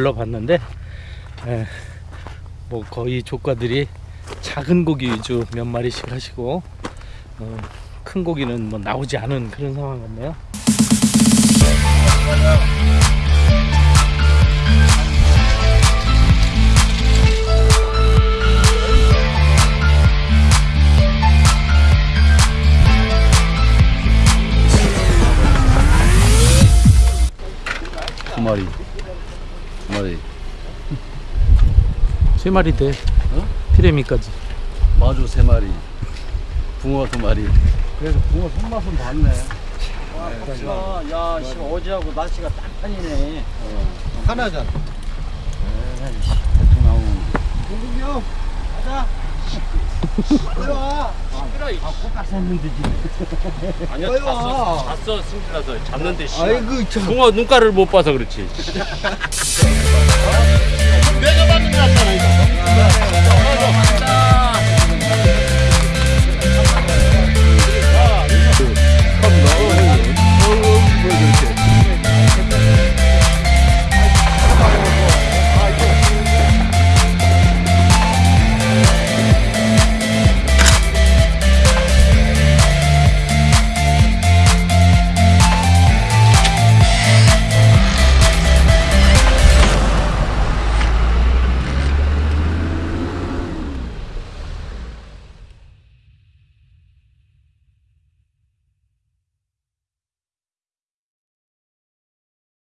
둘러봤는데 에, 뭐 거의 조과들이 작은 고기 위주 몇 마리씩 하시고 어, 큰 고기는 뭐 나오지 않은 그런 상황 같네요. 두 마리. 두 마리. 세 마리 돼. 어? 피레미까지. 마주 세 마리. 붕어 두 마리. 그래서 붕어 손맛은 봤네. 아, 야, 씨, 어제하고 날씨가 딴판이네. 하나잖아. 대충 나오는. 동국이 형, 가자. 빨리 와. 아니야 빨리 잤어 와. 잤어 승질나서 잤는데 씨 아이고 참. 붕어 눈가를 못 봐서 그렇지.